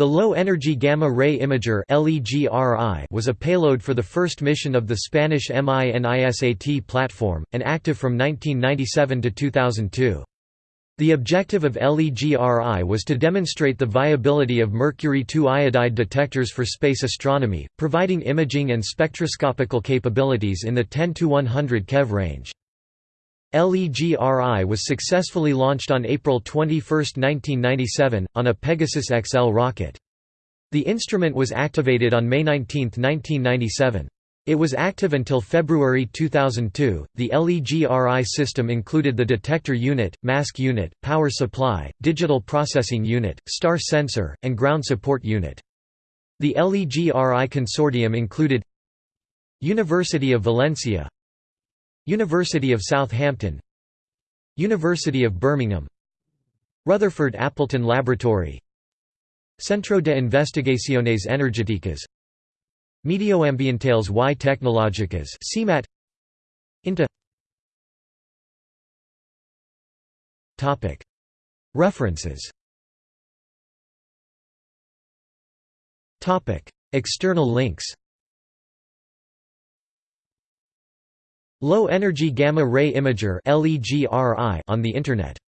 The Low Energy Gamma Ray Imager was a payload for the first mission of the Spanish MINISAT platform, and active from 1997 to 2002. The objective of LEGRI was to demonstrate the viability of mercury-2 iodide detectors for space astronomy, providing imaging and spectroscopical capabilities in the 10 to 100 keV range. LEGRI was successfully launched on April 21, 1997, on a Pegasus XL rocket. The instrument was activated on May 19, 1997. It was active until February 2002. The LEGRI system included the detector unit, mask unit, power supply, digital processing unit, star sensor, and ground support unit. The LEGRI consortium included University of Valencia University of Southampton. University of Birmingham. Rutherford Appleton Laboratory. Centro de Investigaciones Energéticas. Medioambientales y Tecnológicas CIEMAT INTA References. Topic. External links Low Energy Gamma Ray Imager on the Internet